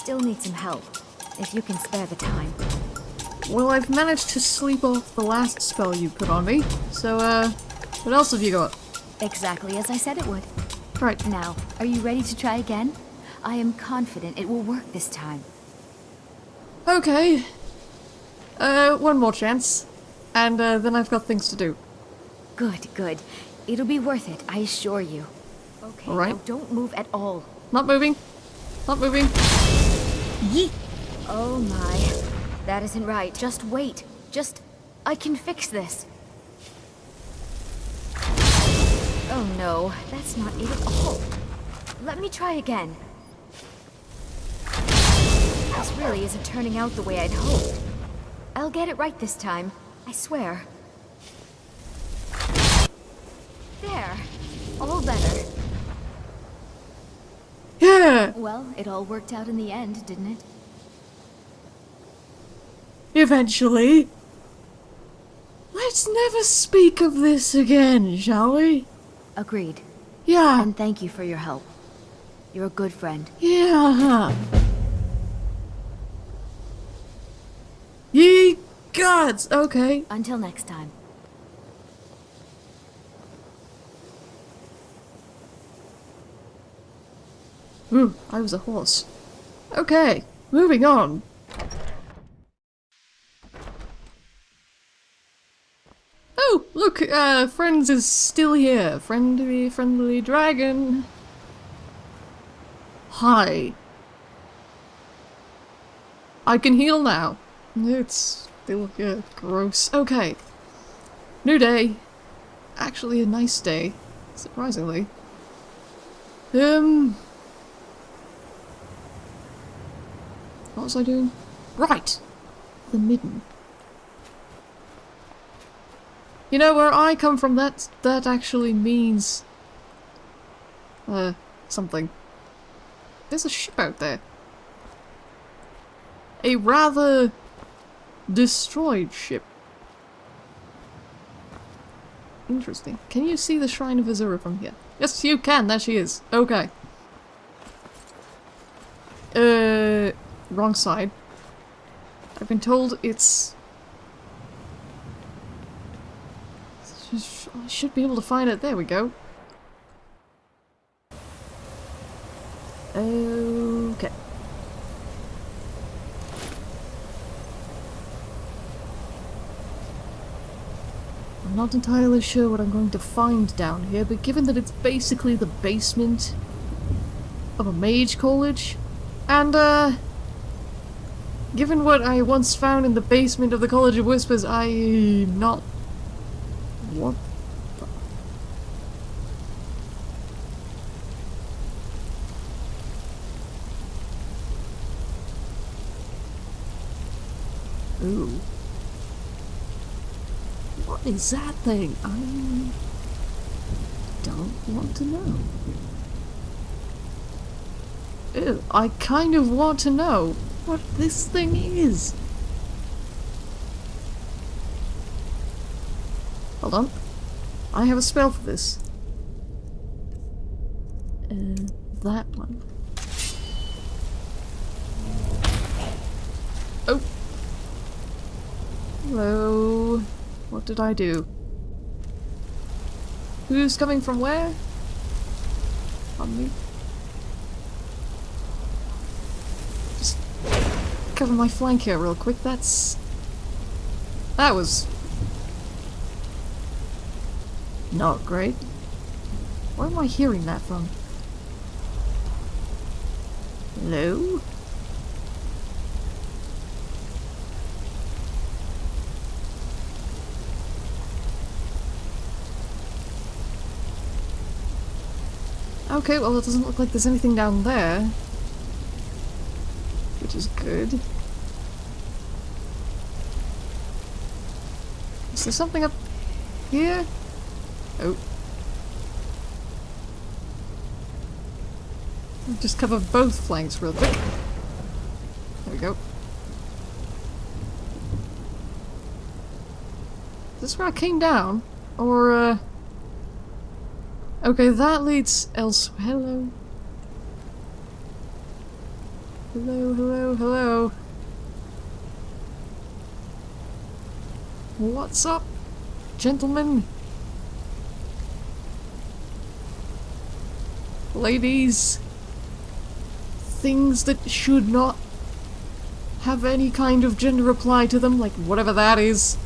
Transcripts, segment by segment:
still need some help, if you can spare the time. Well, I've managed to sleep off the last spell you put on me, so, uh, what else have you got? Exactly as I said it would. Right, Now, are you ready to try again? I am confident it will work this time. okay. Uh, one more chance. And, uh, then I've got things to do. Good, good. It'll be worth it, I assure you. Okay, All right. don't move at all. Not moving. Not moving. Yeet. Oh my. That isn't right. Just wait. Just... I can fix this. Oh no, that's not it at all. Let me try again. This really isn't turning out the way I'd hoped. I'll get it right this time. I swear. There. All better. Yeah! Well, it all worked out in the end, didn't it? Eventually. Let's never speak of this again, shall we? Agreed. Yeah. And thank you for your help. You're a good friend. Yeah. Ye gods! Okay. Until next time. Ooh, I was a horse. Okay, moving on. Oh, look, uh, Friends is still here. Friendly, friendly dragon. Hi. I can heal now. It's still yeah, gross. Okay. New day. Actually a nice day, surprisingly. Um, What was I doing? Right! The midden. You know, where I come from, that, that actually means... Uh, something. There's a ship out there. A rather... destroyed ship. Interesting. Can you see the Shrine of Azura from here? Yes, you can! There she is. Okay. Uh... Wrong side. I've been told it's... I should be able to find it. There we go. Okay. I'm not entirely sure what I'm going to find down here, but given that it's basically the basement of a mage college, and uh, given what I once found in the basement of the College of Whispers, I'm not... What. Ooh. What is that thing? I don't want to know. Ew, I kind of want to know what this thing is. Hold on. I have a spell for this. Uh, that one. Oh. Hello. What did I do? Who's coming from where? On me. Just cover my flank here real quick. That's... That was... Not great. Where am I hearing that from? Hello? Okay, well it doesn't look like there's anything down there. Which is good. Is there something up here? Oh. Just cover both flanks real quick. There we go. Is this where I came down? Or, uh... Okay, that leads elsewhere. Hello. Hello, hello, hello. What's up, gentlemen? Ladies? Things that should not have any kind of gender apply to them, like whatever that is.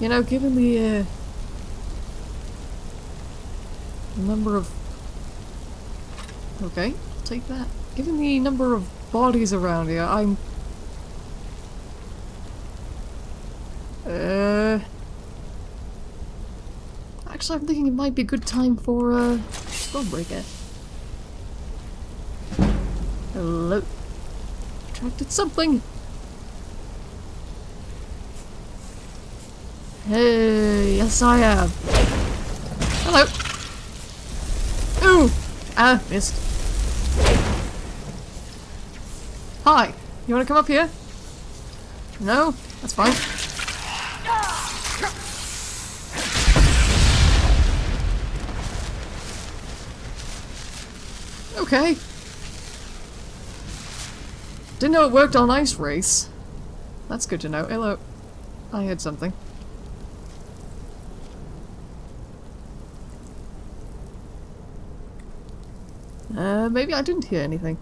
You know, given the, uh, number of... Okay, take that. Given the number of bodies around here, I'm... Uh... Actually, I'm thinking it might be a good time for, uh, Stormbreaker. Hello. Attracted something. Hey, yes I am. Hello. Ah, missed. Hi. You wanna come up here? No? That's fine. Okay. Didn't know it worked on Ice Race. That's good to know. Hello. I heard something. Uh, maybe I didn't hear anything.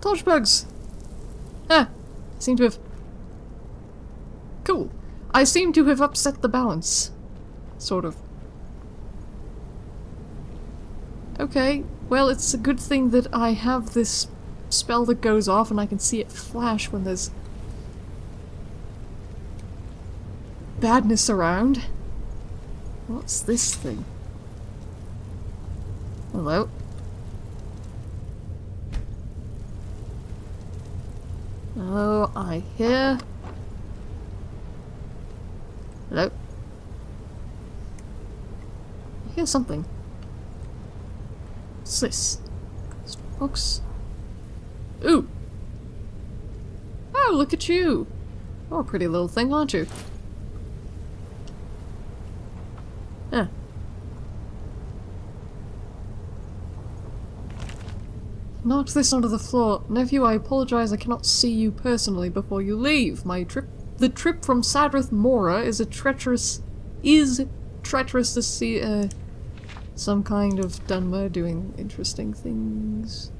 Torch bugs! Ah! Seem to have... Cool. I seem to have upset the balance. Sort of. Okay, well it's a good thing that I have this spell that goes off and I can see it flash when there's badness around. What's this thing? Hello? Oh, I hear... Hello? I hear something. What's this? Books? Ooh! Oh, look at you! You're a pretty little thing, aren't you? Huh. Knock this onto the floor. Nephew, I apologize I cannot see you personally before you leave. My trip- the trip from Sadrith Mora is a treacherous- is treacherous to see, uh, some kind of Dunmer doing interesting things.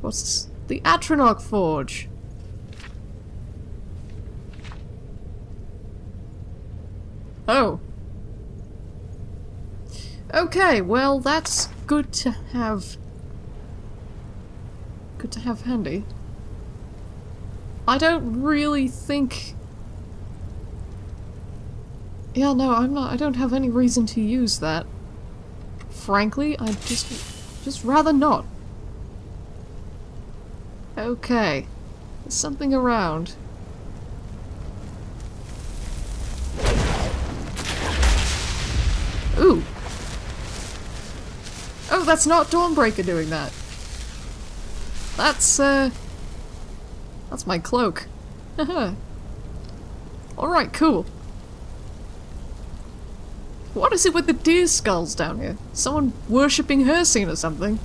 What's this? The Atronach Forge! Oh. Okay, well that's good to have To have handy. I don't really think... Yeah, no, I'm not- I don't have any reason to use that. Frankly, I just- just rather not. Okay. There's something around. Ooh! Oh, that's not Dawnbreaker doing that! That's, uh... That's my cloak. Alright, cool. What is it with the deer skulls down here? Someone worshipping Hircine or something?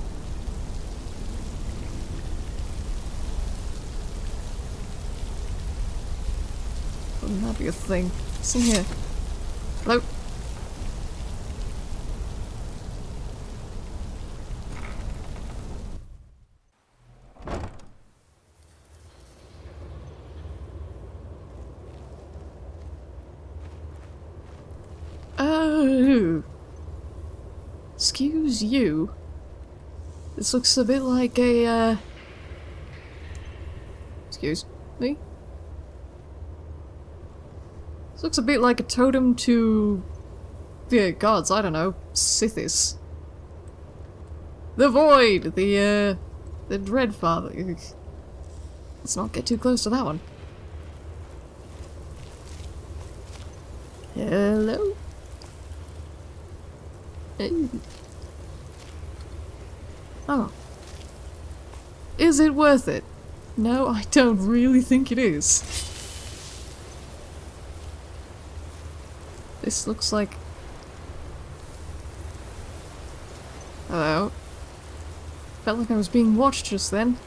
Wouldn't that be a thing? See here? Hello? Oh. You. This looks a bit like a, uh... Excuse me? This looks a bit like a totem to... the gods, I don't know, Sithis. The Void! The, uh... the Dreadfather. Let's not get too close to that one. Hello? Oh. Is it worth it? No, I don't really think it is. This looks like... Hello. Felt like I was being watched just then.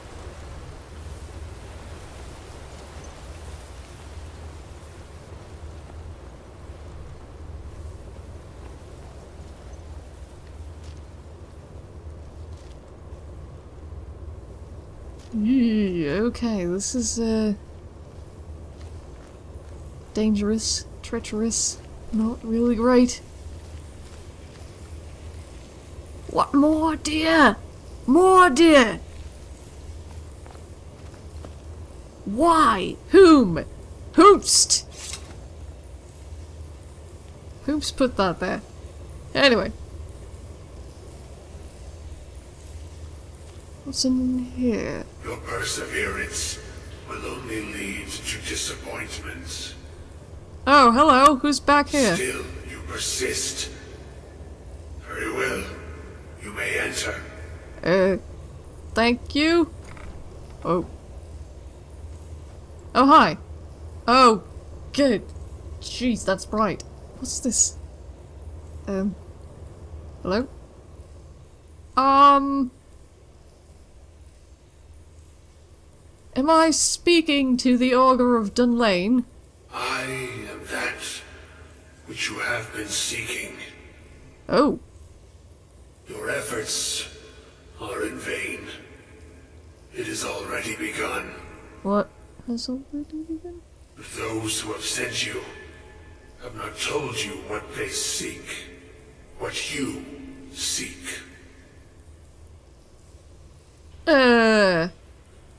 Okay, this is, uh... Dangerous, treacherous, not really great. What more, dear? More, dear! Why? Whom? Hoopst! Hoops put that there. Anyway. What's in here? Your perseverance will only lead to disappointments. Oh, hello. Who's back here? Still, you persist. Very well. You may enter. Uh, thank you? Oh. Oh, hi. Oh, good. Jeez, that's bright. What's this? Um. Hello? Um. Am I speaking to the Augur of Dunlain? I am that which you have been seeking. Oh. Your efforts are in vain. It has already begun. What has already begun? Those who have sent you have not told you what they seek. What you seek. Uh.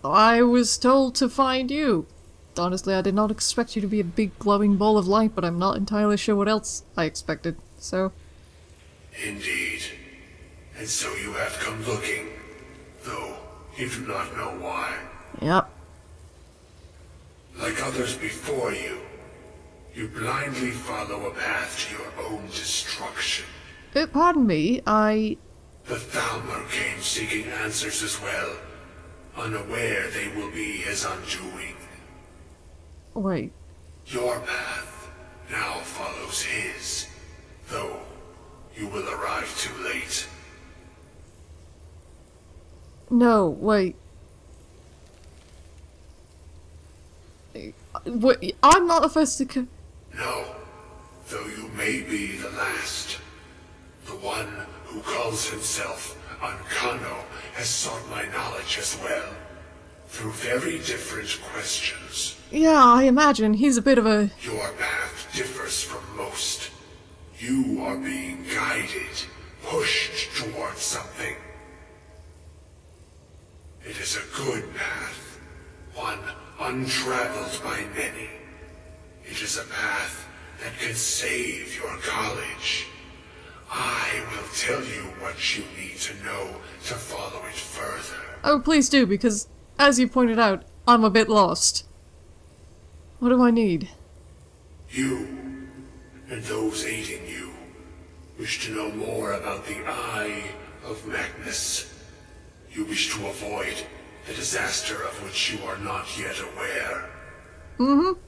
I was told to find you. Honestly, I did not expect you to be a big glowing ball of light, but I'm not entirely sure what else I expected, so... Indeed. And so you have come looking, though you do not know why. Yep. Like others before you, you blindly follow a path to your own destruction. Uh, pardon me, I... The Thalmor came seeking answers as well, unaware they will be his undoing. Wait. Your path now follows his, though you will arrive too late. No, wait. Wait, I'm not the first to come. No, though you may be the last. The one who calls himself Ankano has sought my knowledge as well, through very different questions. Yeah, I imagine. He's a bit of a... Your path differs from most. You are being guided, pushed towards something. It is a good path, one untraveled by many. It is a path that can save your college. I will tell you what you need to know to follow it further. Oh, please do, because, as you pointed out, I'm a bit lost. What do I need? You, and those aiding you, wish to know more about the Eye of Magnus. You wish to avoid the disaster of which you are not yet aware. Mm-hmm.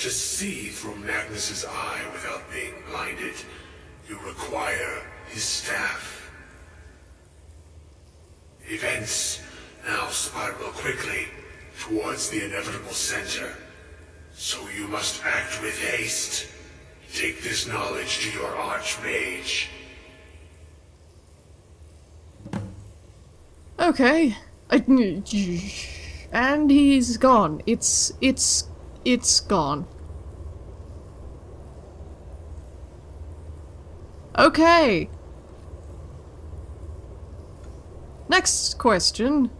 To see through Magnus's eye without being blinded, you require his staff. Events now spiral quickly towards the inevitable center. So you must act with haste. Take this knowledge to your archmage. Okay. And he's gone. It's, it's, it's gone. Okay. Next question.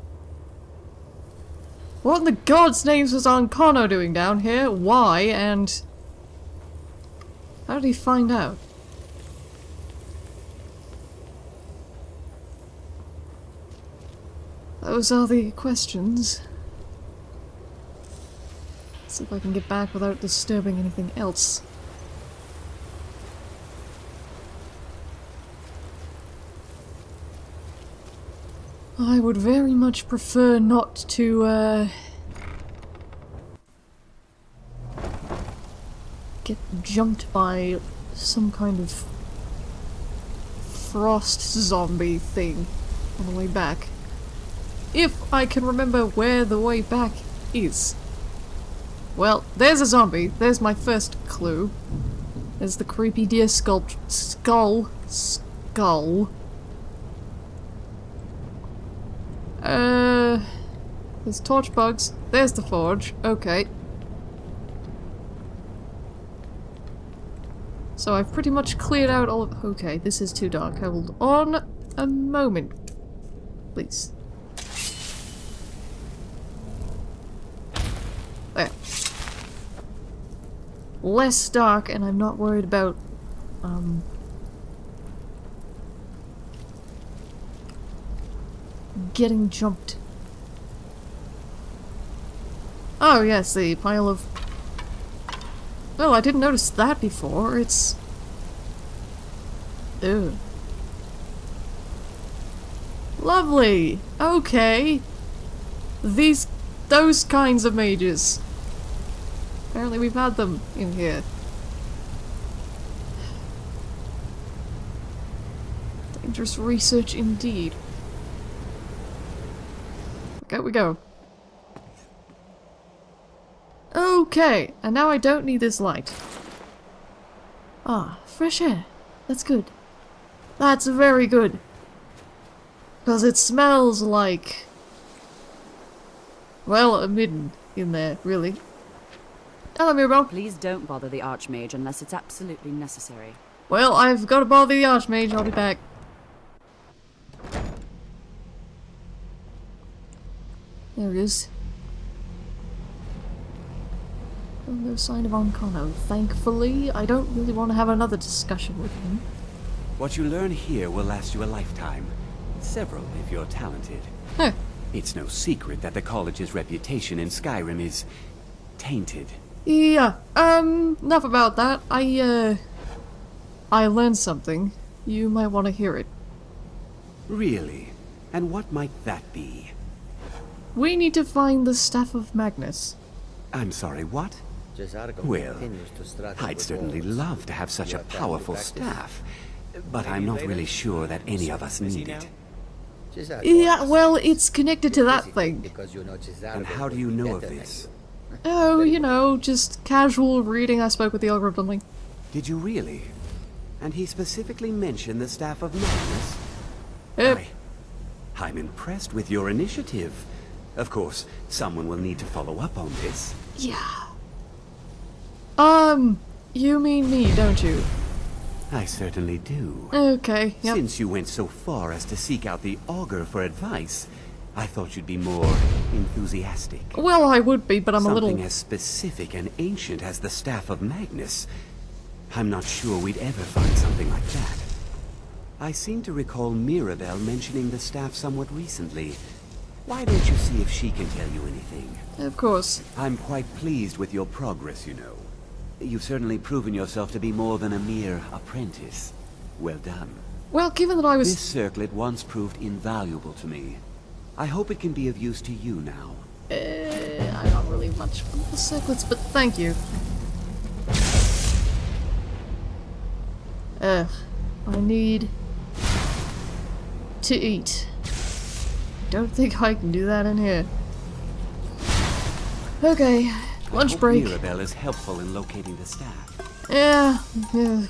What in the god's names was Ankano doing down here? Why? And... How did he find out? Those are the questions. see if I can get back without disturbing anything else. I would very much prefer not to, uh... get jumped by some kind of frost zombie thing on the way back. If I can remember where the way back is. Well, there's a zombie. There's my first clue. There's the creepy deer sculpt skull. Skull. There's torch bugs. There's the forge. Okay. So I've pretty much cleared out all of- Okay, this is too dark. Hold on a moment. Please. There. Less dark and I'm not worried about, um... Getting jumped. Oh yes, the pile of well, I didn't notice that before. It's... Ew. Lovely! Okay. These... those kinds of mages. Apparently we've had them in here. Dangerous research indeed. Okay, we go. Okay, and now I don't need this light. Ah, fresh air. That's good. That's very good. Because it smells like... Well, a midden in there, really. Hello, Mirabelle. Please don't bother the Archmage unless it's absolutely necessary. Well, I've got to bother the Archmage. I'll be back. There it is. No sign of Ankano. Thankfully, I don't really want to have another discussion with him. What you learn here will last you a lifetime. Several, if you're talented. Huh. It's no secret that the college's reputation in Skyrim is... tainted. Yeah, um, enough about that. I, uh... I learned something. You might want to hear it. Really? And what might that be? We need to find the Staff of Magnus. I'm sorry, what? Well, I'd certainly love to have such a powerful staff, but I'm not really sure that any of us need it. Yeah, well, it's connected to that thing. And how do you know of this? Oh, you know, just casual reading I spoke with the Augur of Dunlain. Did you really? And he specifically mentioned the Staff of Magnus? Yep. I, I'm impressed with your initiative. Of course, someone will need to follow up on this. Yeah. Um, you mean me, don't you? I certainly do. Okay, yep. Since you went so far as to seek out the Augur for advice, I thought you'd be more enthusiastic. Well, I would be, but I'm Something a little... Something as specific and ancient as the Staff of Magnus. I'm not sure we'd ever find something like that. I seem to recall Mirabelle mentioning the staff somewhat recently. Why don't you see if she can tell you anything? Of course. I'm quite pleased with your progress, you know. You've certainly proven yourself to be more than a mere apprentice. Well done. Well, given that I was... This circlet once proved invaluable to me. I hope it can be of use to you now. Uh, I'm not really much for the circlets, but thank you. Ugh. I need... to eat. Don't think I can do that in here. Okay, lunch break. Mirabelle is helpful in locating the staff. Yeah, yeah.